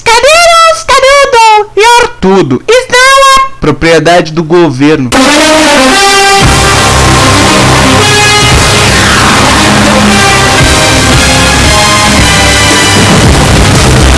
Cadeiras, canudo e ortudo. Isso não é propriedade do governo. Ah!